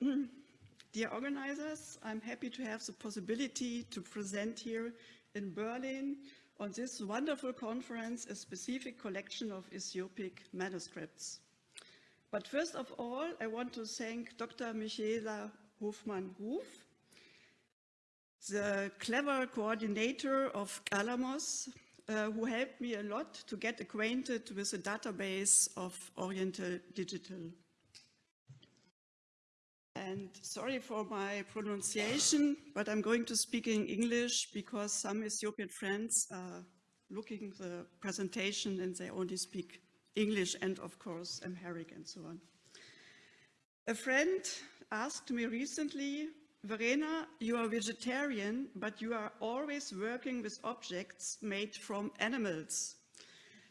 Dear organizers, I'm happy to have the possibility to present here in Berlin on this wonderful conference a specific collection of Ethiopic manuscripts. But first of all, I want to thank Dr. Michaela Hofmann-Ruf, the clever coordinator of Qalamos, uh, who helped me a lot to get acquainted with the database of Oriental Digital. And sorry for my pronunciation, but I'm going to speak in English because some Ethiopian friends are looking the presentation and they only speak English and of course Amharic and so on. A friend asked me recently, Verena, you are vegetarian, but you are always working with objects made from animals.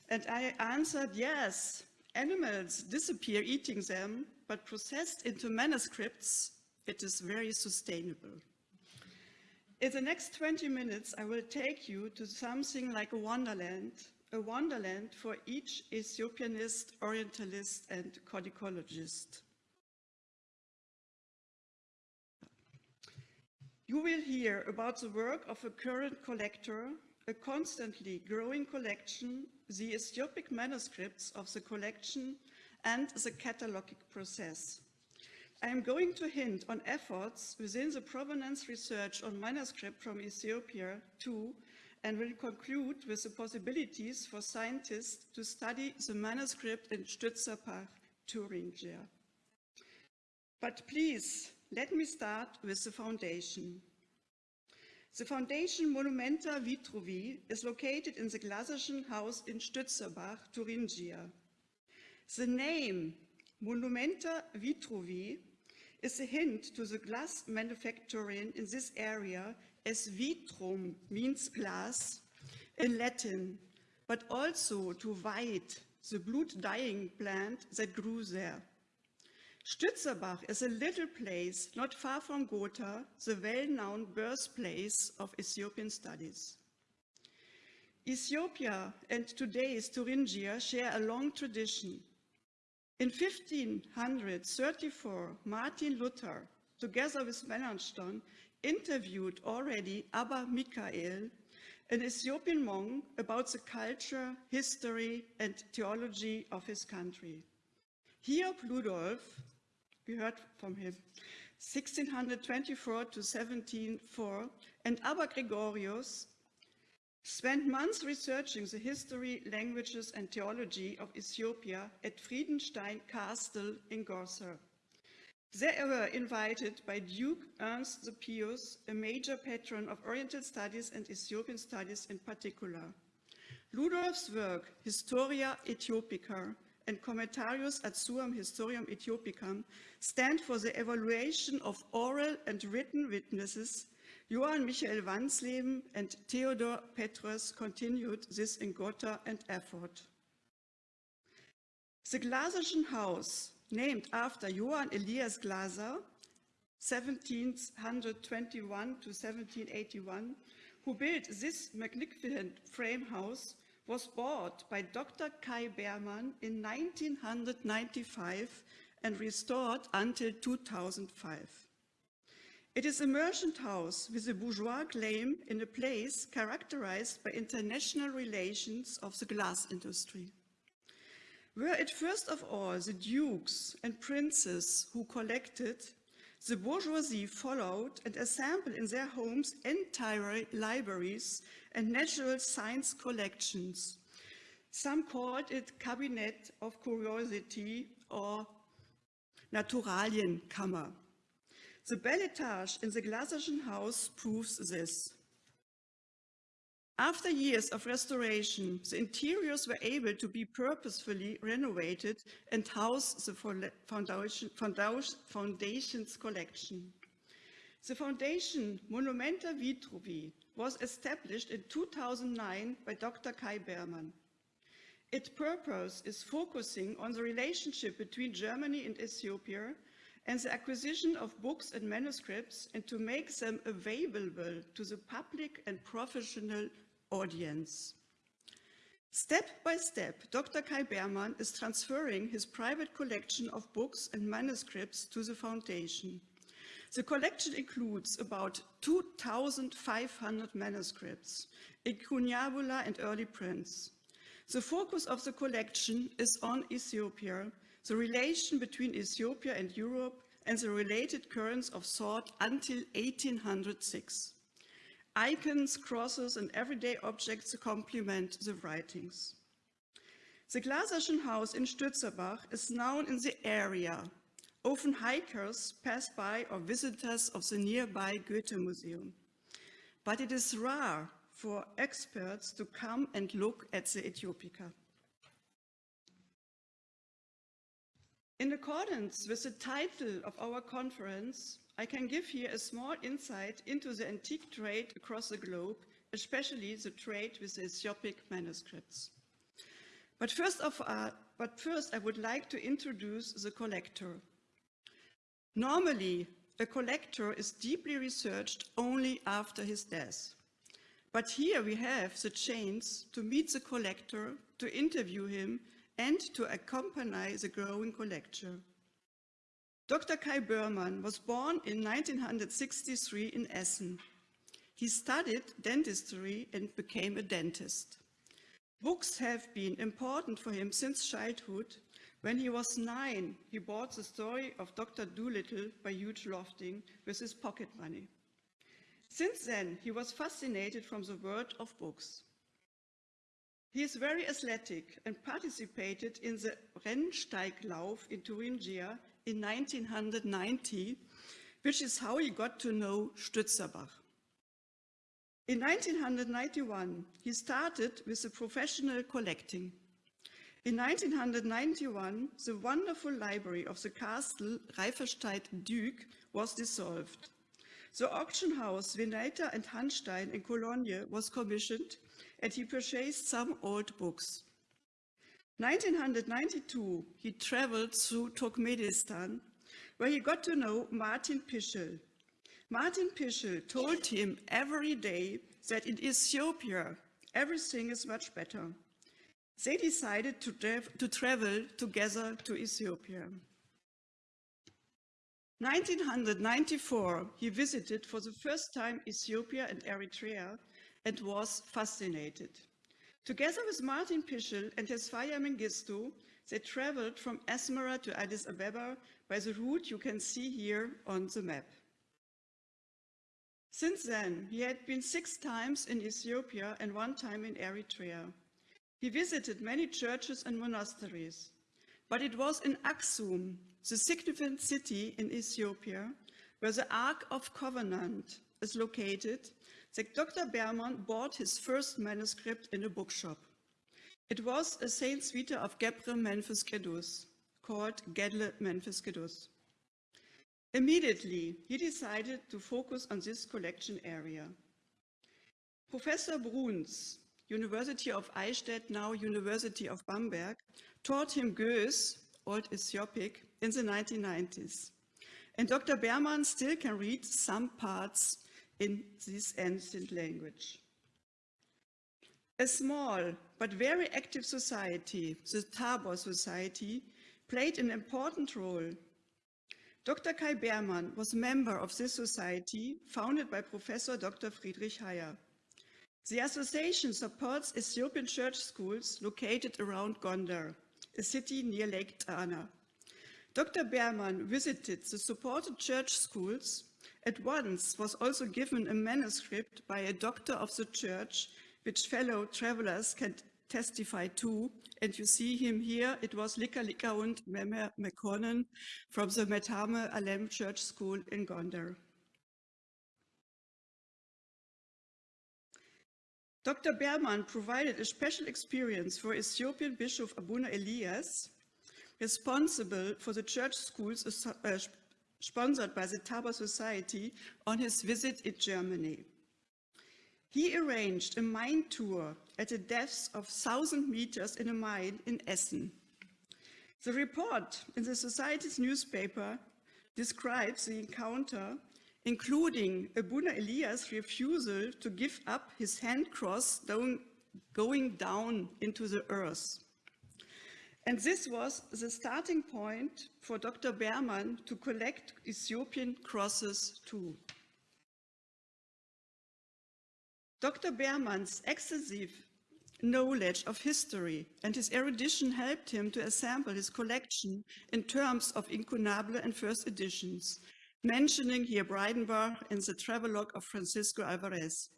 And I answered, yes, animals disappear eating them, but processed into manuscripts, it is very sustainable. In the next 20 minutes, I will take you to something like a wonderland, a wonderland for each Ethiopianist, Orientalist, and codicologist. You will hear about the work of a current collector, a constantly growing collection, the Ethiopic manuscripts of the collection, and the cataloging process. I am going to hint on efforts within the provenance research on manuscript from Ethiopia too, and will conclude with the possibilities for scientists to study the manuscript in Stützerbach, Thuringia. But please, let me start with the foundation. The foundation Monumenta Vitruvi is located in the Glaserschen House in Stützerbach, Thuringia. The name Monumenta Vitruvi is a hint to the glass manufacturing in this area as vitrum means glass in Latin, but also to white, the blood-dyeing plant that grew there. Stützerbach is a little place not far from Gotha, the well-known birthplace of Ethiopian studies. Ethiopia and today's Thuringia share a long tradition. In 1534, Martin Luther, together with Melanchthon, interviewed already Abba Michael, an Ethiopian monk, about the culture, history, and theology of his country. Hiob Ludolf, we heard from him, 1624 to 1704, and Abba Gregorius spent months researching the history, languages, and theology of Ethiopia at Friedenstein Castle in Gotha. They were invited by Duke Ernst the Pious, a major patron of Oriental studies and Ethiopian studies in particular. Ludolf's work, Historia Ethiopica, and Commentarius ad suam historiam Ethiopicae stand for the evaluation of oral and written witnesses. Johann Michael Wansleben and Theodor Petraeus continued this in Gotha and Erfurt. The Glaserschen House, named after Johann Elias Glaser, 1721 to 1781, who built this magnificent frame house, was bought by Dr. Kai Beermann in 1995 and restored until 2005. It is a merchant house with a bourgeois claim in a place characterized by international relations of the glass industry. Were it first of all the dukes and princes who collected, the bourgeoisie followed and assembled in their homes entire libraries and natural science collections. Some called it Cabinet of Curiosity or Naturalienkammer. The bel etage in the Glaserschen House proves this. After years of restoration, the interiors were able to be purposefully renovated and house the foundation, foundation's collection. The foundation Monumenta Vitruvi was established in 2009 by Dr. Kai Beermann. Its purpose is focusing on the relationship between Germany and Ethiopia and the acquisition of books and manuscripts and to make them available to the public and professional audience. Step by step, Dr. Kai Beermann is transferring his private collection of books and manuscripts to the foundation. The collection includes about 2,500 manuscripts, incunabula and early prints. The focus of the collection is on Ethiopia, the relation between Ethiopia and Europe, and the related currents of thought until 1806. Icons, crosses, and everyday objects complement the writings. The Glaserschen house in Stützerbach is known in the area. Often hikers pass by or visitors of the nearby Goethe Museum. But it is rare for experts to come and look at the Ethiopica. In accordance with the title of our conference, I can give here a small insight into the antique trade across the globe, especially the trade with Ethiopic manuscripts. But first, of, uh, but first I would like to introduce the collector. Normally, a collector is deeply researched only after his death. But here we have the chance to meet the collector, to interview him, and to accompany the growing collection. Dr. Kai Beermann was born in 1963 in Essen. He studied dentistry and became a dentist. Books have been important for him since childhood. When he was nine, he bought the story of Dr. Dolittle by Hugh Lofting with his pocket money. Since then, he was fascinated from the world of books. He is very athletic and participated in the Rennsteiglauf in Thuringia in 1990, which is how he got to know Stützerbach. In 1991, he started with the professional collecting. In 1991, the wonderful library of the castle Reifferscheidt-Dyck was dissolved. The auction house Venator and Hanstein in Cologne was commissioned and he purchased some old books. 1992, he traveled through Turkmenistan, where he got to know Martin Pischel. Martin Pischel told him every day that in Ethiopia, everything is much better. They decided to, tra to travel together to Ethiopia. 1994, he visited for the first time Ethiopia and Eritrea and was fascinated. Together with Martin Pischel and his Tesfaye Mengistu, they traveled from Asmara to Addis Ababa by the route you can see here on the map. Since then, he had been six times in Ethiopia and one time in Eritrea. He visited many churches and monasteries, but it was in Aksum, the significant city in Ethiopia, where the Ark of Covenant is located that Dr. Beermann bought his first manuscript in a bookshop. It was a Saint's Vita of Gebre Menfes Kedus, called Gedle Menfes Kedus. Immediately, he decided to focus on this collection area. Professor Bruns, University of Eichstätt, now University of Bamberg, taught him Ge'ez, Old Ethiopic, in the 1990s. And Dr. Beermann still can read some parts in this ancient language. A small but very active society, the Tabor Society, played an important role. Dr. Kai Beermann was a member of this society founded by Professor Dr. Friedrich Heyer. The association supports Ethiopian church schools located around Gondar, a city near Lake Tana. Dr. Beermann visited the supported church schools at once was also given a manuscript by a doctor of the church, which fellow travelers can testify to. And you see him here. It was Lika Likahund Memer McConan from the Metame Alem Church School in Gondar. Dr. Berman provided a special experience for Ethiopian Bishop Abuna Elias, responsible for the church schools uh, sponsored by the Tabor Society on his visit in Germany. He arranged a mine tour at a depth of 1,000 meters in a mine in Essen. The report in the Society's newspaper describes the encounter, including Abuna Elias' refusal to give up his hand cross going down into the earth. And this was the starting point for Dr. Berman to collect Ethiopian crosses too. Dr. Berman's extensive knowledge of history and his erudition helped him to assemble his collection in terms of incunable and first editions, mentioning here Breidenbach and the travelogue of Francisco Alvarez.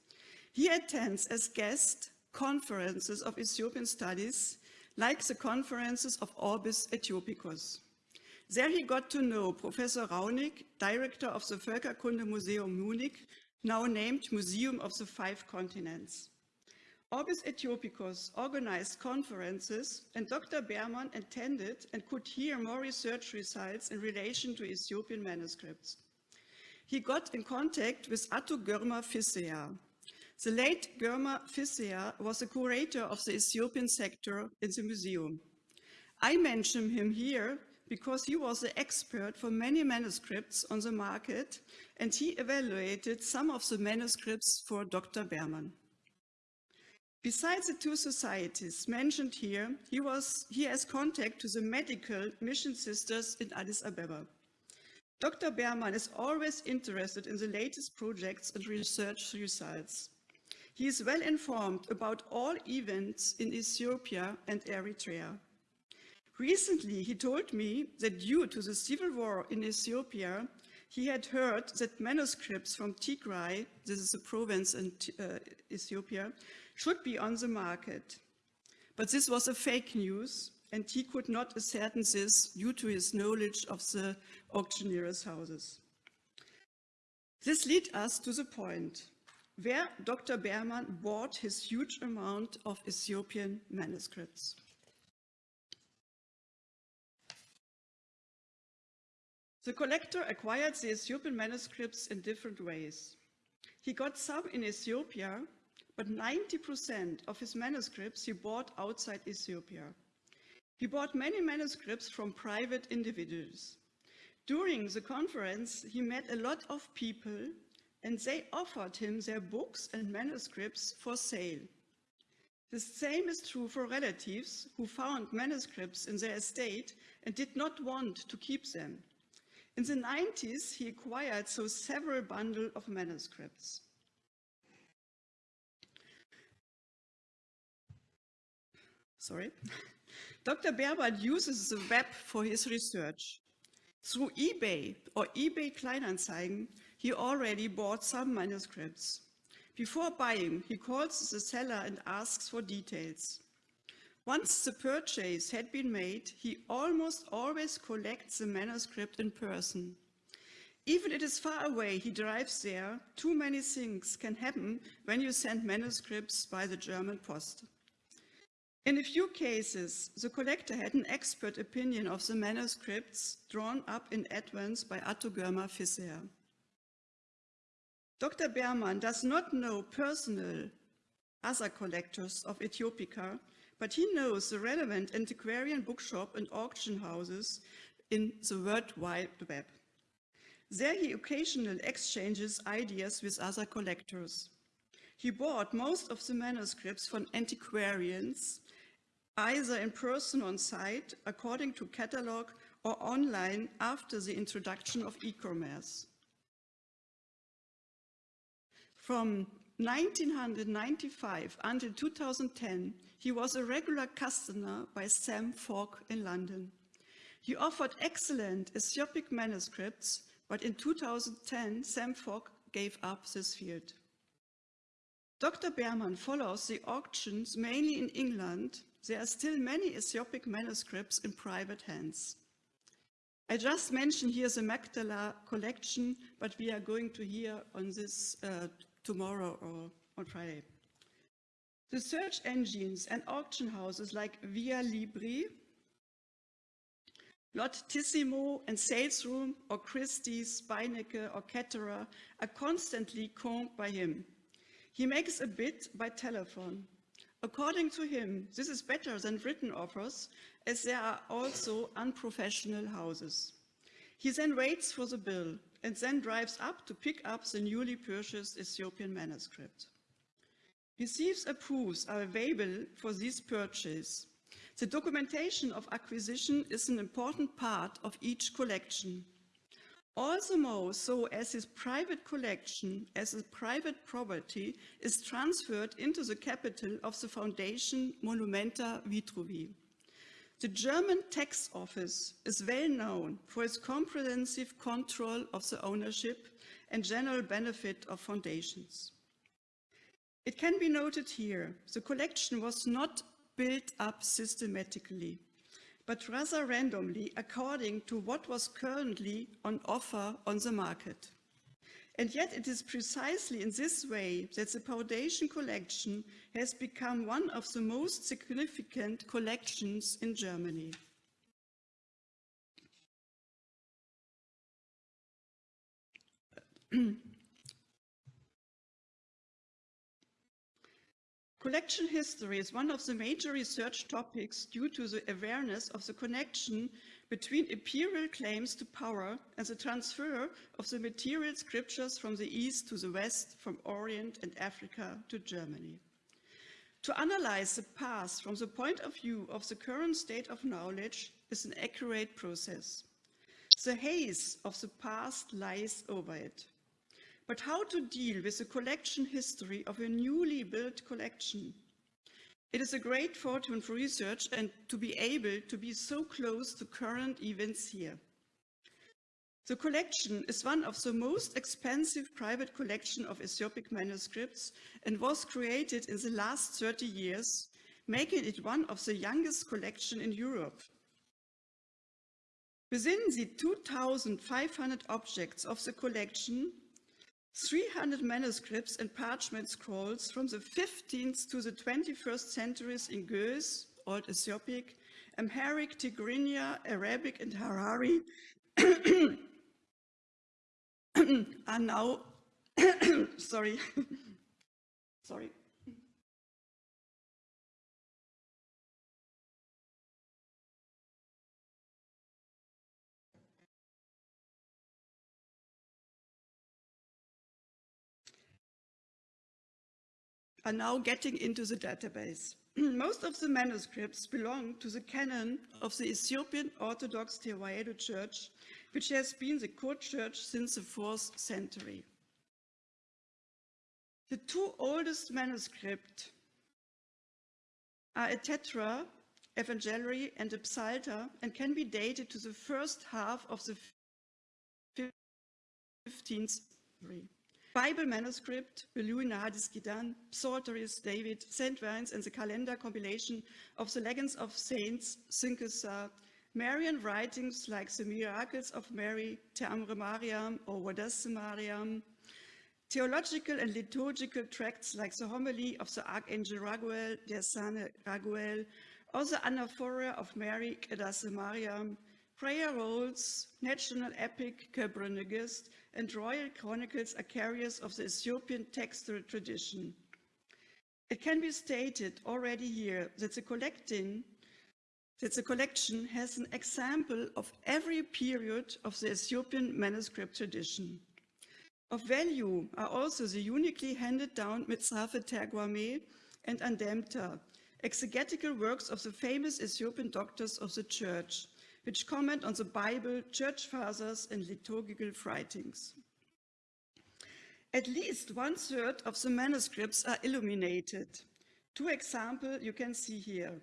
He attends as guest conferences of Ethiopian studies, like the conferences of Orbis Ethiopicus. There he got to know Professor Raunig, director of the Völkerkunde Museum Munich, now named Museum of the Five Continents. Orbis Ethiopicus organized conferences and Dr. Berman attended and could hear more research results in relation to Ethiopian manuscripts. He got in contact with Atto Girma Fisseha. The late Girma Fisseha was the curator of the Ethiopian sector in the museum. I mention him here because he was the expert for many manuscripts on the market and he evaluated some of the manuscripts for Dr. Berman. Besides the two societies mentioned here, he, was, he has contact to the medical mission sisters in Addis Ababa. Dr. Berman is always interested in the latest projects and research results. He is well informed about all events in Ethiopia and Eritrea. Recently, he told me that due to the civil war in Ethiopia, he had heard that manuscripts from Tigray, this is a province in uh, Ethiopia, should be on the market. But this was a fake news and he could not ascertain this due to his knowledge of the auctioneer's houses. This leads us to the point where Dr. Berman bought his huge amount of Ethiopian manuscripts. The collector acquired the Ethiopian manuscripts in different ways. He got some in Ethiopia, but 90% of his manuscripts he bought outside Ethiopia. He bought many manuscripts from private individuals. During the conference, he met a lot of people and they offered him their books and manuscripts for sale. The same is true for relatives who found manuscripts in their estate and did not want to keep them. In the 90s, he acquired so several bundles of manuscripts. Sorry. Dr. Berman uses the web for his research. Through eBay or eBay Kleinanzeigen, he already bought some manuscripts. Before buying, he calls the seller and asks for details. Once the purchase had been made, he almost always collects the manuscript in person. Even if it is far away, he drives there. Too many things can happen when you send manuscripts by the German post. In a few cases, the collector had an expert opinion of the manuscripts drawn up in advance by Atto Girma Fisseha. Dr. Berman does not know personal other collectors of Ethiopica, but he knows the relevant antiquarian bookshop and auction houses in the World Wide Web. There he occasionally exchanges ideas with other collectors. He bought most of the manuscripts from antiquarians, either in person on site, according to catalog, or online after the introduction of e-commerce. From 1995 until 2010, he was a regular customer by Sam Fogg in London. He offered excellent Ethiopic manuscripts, but in 2010, Sam Fogg gave up this field. Dr. Berman follows the auctions mainly in England. There are still many Ethiopic manuscripts in private hands. I just mentioned here the Magdala collection, but we are going to hear on this uh, tomorrow or on Friday. The search engines and auction houses like Via Libri, Lottissimo and Salesroom or Christie's, Beinecke or Ketterer are constantly combed by him. He makes a bid by telephone. According to him, this is better than written offers as there are also unprofessional houses. He then waits for the bill and then drives up to pick up the newly purchased Ethiopian manuscript. Receives and proofs are available for this purchase. The documentation of acquisition is an important part of each collection. Also more so as his private collection as a private property is transferred into the capital of the foundation Monumenta Vitruvi. The German tax office is well known for its comprehensive control of the ownership and general benefit of foundations. It can be noted here, the collection was not built up systematically but rather randomly according to what was currently on offer on the market. And yet it is precisely in this way that the foundation collection has become one of the most significant collections in Germany. Collection history is one of the major research topics due to the awareness of the connection between imperial claims to power and the transfer of the material scriptures from the East to the West, from Orient and Africa to Germany. To analyze the past from the point of view of the current state of knowledge is an accurate process. The haze of the past lies over it. But how to deal with the collection history of a newly built collection? It is a great fortune for research and to be able to be so close to current events here. The collection is one of the most expensive private collection of Ethiopic manuscripts and was created in the last 30 years, making it one of the youngest collection in Europe. Within the 2,500 objects of the collection, 300 manuscripts and parchment scrolls from the 15th to the 21st centuries in Ge'ez, Old Ethiopic, Amharic, Tigrinya, Arabic, and Harari are now, sorry, sorry, are now getting into the database. Most of the manuscripts belong to the canon of the Ethiopian Orthodox Tewahedo Church, which has been the court church since the 4th century. The two oldest manuscripts are a tetra, Evangeliary, and a psalter, and can be dated to the first half of the 15th century. Bible manuscript, Beluina Hadis Gidan, Psalteries, David, Saint Vines, and the calendar compilation of the legends of saints, Synkesa, uh, Marian writings like the Miracles of Mary, Te Amre Mariam, or Wadasse Mariam, theological and liturgical tracts like the homily of the Archangel Raguel, Der Sane Raguel, or the Anaphora of Mary, Kedasse Mariam, prayer rolls, national epic, Kebra Nagast, and royal chronicles are carriers of the Ethiopian textual tradition. It can be stated already here that the collecting that the collection has an example of every period of the Ethiopian manuscript tradition. Of value are also the uniquely handed down Mitzrafe Terguame and Andemta, exegetical works of the famous Ethiopian doctors of the church, which comment on the Bible, church fathers, and liturgical writings. At least one third of the manuscripts are illuminated. Two examples you can see here.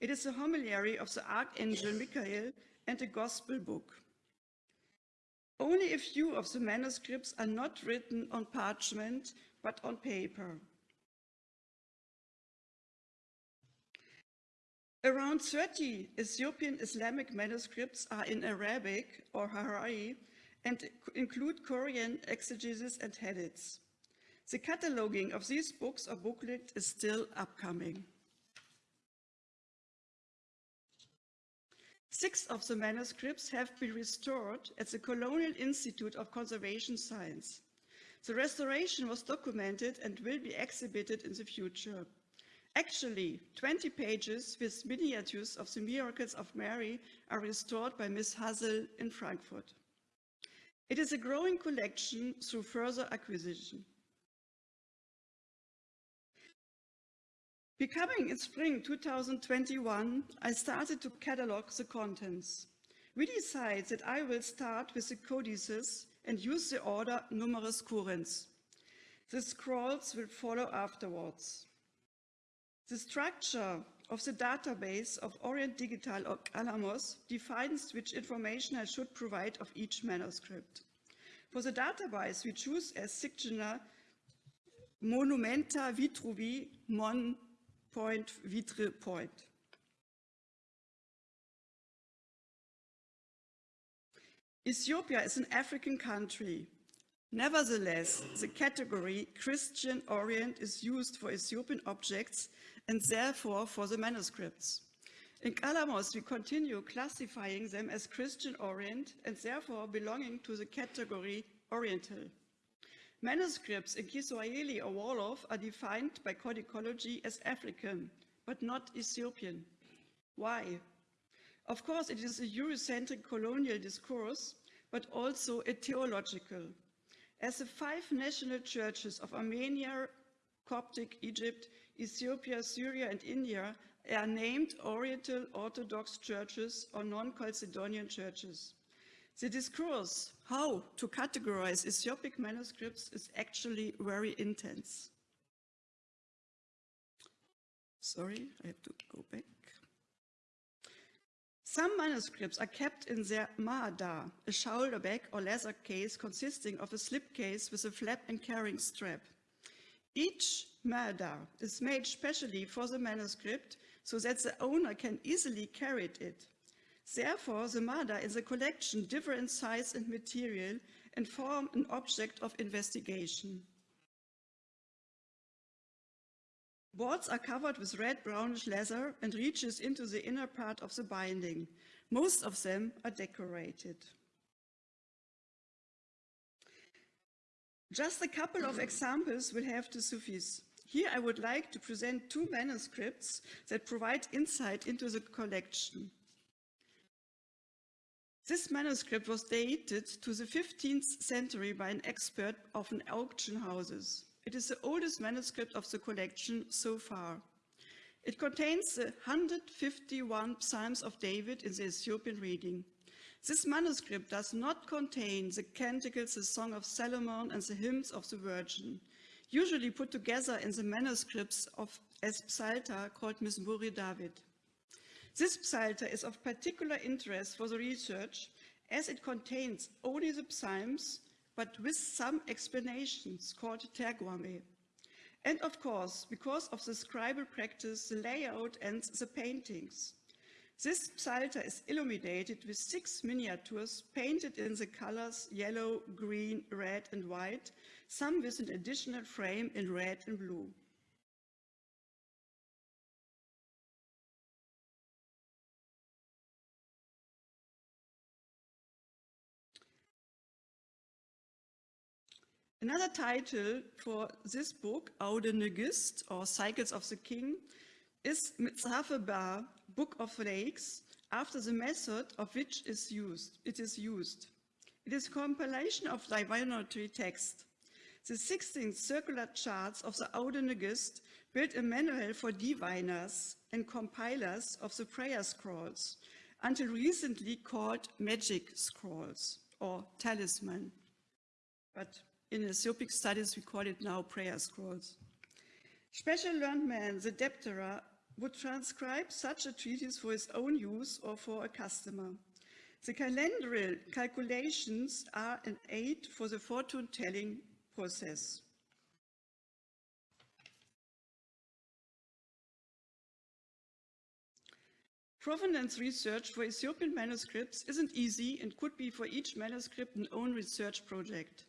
It is a homiliary of the Archangel Michael and a gospel book. Only a few of the manuscripts are not written on parchment, but on paper. Around 30 Ethiopian Islamic manuscripts are in Arabic or Harari and include Koran exegesis and hadiths. The cataloging of these books or booklet is still upcoming. Six of the manuscripts have been restored at the Cologne Institute of Conservation Science. The restoration was documented and will be exhibited in the future. Actually, 20 pages with miniatures of the miracles of Mary are restored by Miss Hazel in Frankfurt. It is a growing collection through further acquisition. Becoming in spring 2021, I started to catalog the contents. We decided that I will start with the codices and use the order numerus currens. The scrolls will follow afterwards. The structure of the database of Orient Digital or Qalamos defines which information I should provide of each manuscript. For the database, we choose as signature Monumenta Vitruvi Mon Point Vitre Point. Ethiopia is an African country. Nevertheless, the category Christian Orient is used for Ethiopian objects and therefore for the manuscripts. In Qalamos, we continue classifying them as Christian Orient and therefore belonging to the category Oriental. Manuscripts in Kiswahili or Wolof are defined by codicology as African, but not Ethiopian. Why? Of course, it is a Eurocentric colonial discourse, but also a theological. As the five national churches of Armenia, Coptic, Egypt, Ethiopia, Syria, and India are named Oriental Orthodox churches or non-Chalcedonian churches. The discourse how to categorize Ethiopic manuscripts is actually very intense. Sorry, I have to go back. Some manuscripts are kept in their mahada, a shoulder bag or leather case consisting of a slipcase with a flap and carrying strap. Each mahada is made specially for the manuscript so that the owner can easily carry it. Therefore, the mahada in the collection differ in size and material and form an object of investigation. Boards are covered with red brownish leather and reaches into the inner part of the binding. Most of them are decorated. Just a couple of examples will have to suffice. Here I would like to present two manuscripts that provide insight into the collection. This manuscript was dated to the 15th century by an expert of an auction houses. It is the oldest manuscript of the collection so far. It contains the 151 Psalms of David in the Ethiopian reading. This manuscript does not contain the canticles, the Song of Solomon and the hymns of the Virgin, usually put together in the manuscripts of as Psalter called Mismuri David. This Psalter is of particular interest for the research as it contains only the Psalms but with some explanations called terguame. And of course, because of the scribal practice, the layout and the paintings. This psalter is illuminated with six miniatures painted in the colors yellow, green, red and white, some with an additional frame in red and blue. Another title for this book, Awde Negest, or Cycles of the King, is Mitzrafe Book of Lakes, after the method of which is used, it is used. It is a compilation of divinatory text. The 16 circular charts of the Awde Negest build a manual for diviners and compilers of the prayer scrolls, until recently called magic scrolls or talisman. But in Ethiopic studies, we call it now prayer scrolls. Special learned man, the debtera, would transcribe such a treatise for his own use or for a customer. The calendrial calculations are an aid for the fortune-telling process. Provenance research for Ethiopian manuscripts isn't easy and could be for each manuscript an own research project.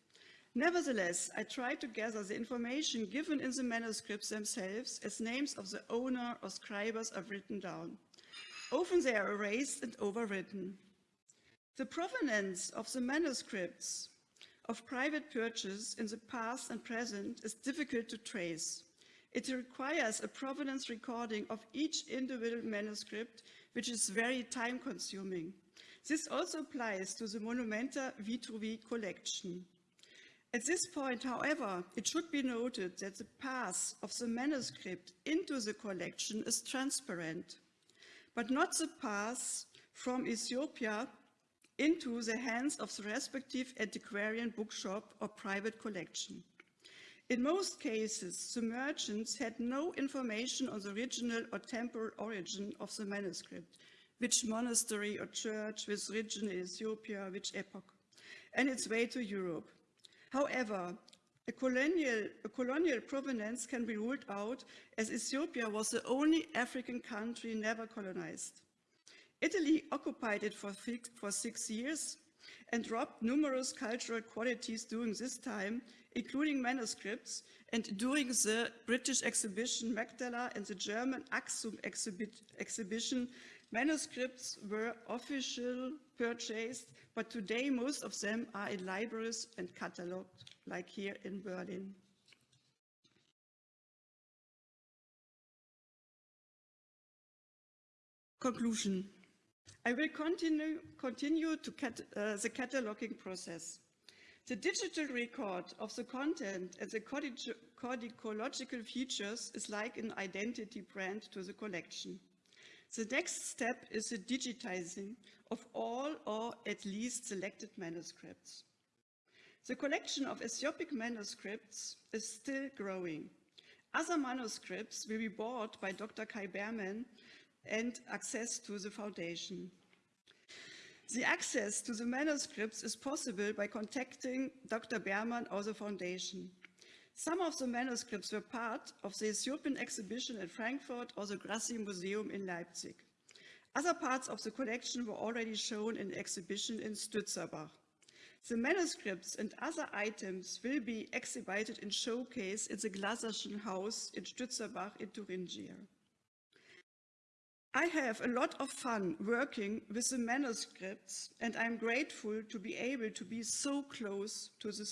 Nevertheless, I tried to gather the information given in the manuscripts themselves as names of the owner or scribers are written down. Often they are erased and overwritten. The provenance of the manuscripts of private purchase in the past and present is difficult to trace. It requires a provenance recording of each individual manuscript, which is very time consuming. This also applies to the Monumenta Vitruvi collection. At this point, however, it should be noted that the path of the manuscript into the collection is transparent, but not the path from Ethiopia into the hands of the respective antiquarian bookshop or private collection. In most cases, the merchants had no information on the original or temporal origin of the manuscript, which monastery or church, which region in Ethiopia, which epoch, and its way to Europe. However, a colonial, a colonial provenance can be ruled out as Ethiopia was the only African country never colonized. Italy occupied it for, for six years and robbed numerous cultural qualities during this time, including manuscripts, and during the British exhibition Magdala and the German Axum exhibition, manuscripts were officially purchased, but today most of them are in libraries and catalogued, like here in Berlin. Conclusion. I will continue, continue to cat, uh, the cataloging process. The digital record of the content and the codicological features is like an identity brand to the collection. The next step is the digitizing of all or at least selected manuscripts. The collection of Ethiopic manuscripts is still growing. Other manuscripts will be bought by Dr. Kai Berman and access to the foundation. The access to the manuscripts is possible by contacting Dr. Berman or the foundation. Some of the manuscripts were part of the Ethiopian exhibition in Frankfurt or the Grassi Museum in Leipzig. Other parts of the collection were already shown in exhibition in Stützerbach. The manuscripts and other items will be exhibited in showcase in the Glaserschen House in Stützerbach in Thuringia. I have a lot of fun working with the manuscripts and I'm grateful to be able to be so close to the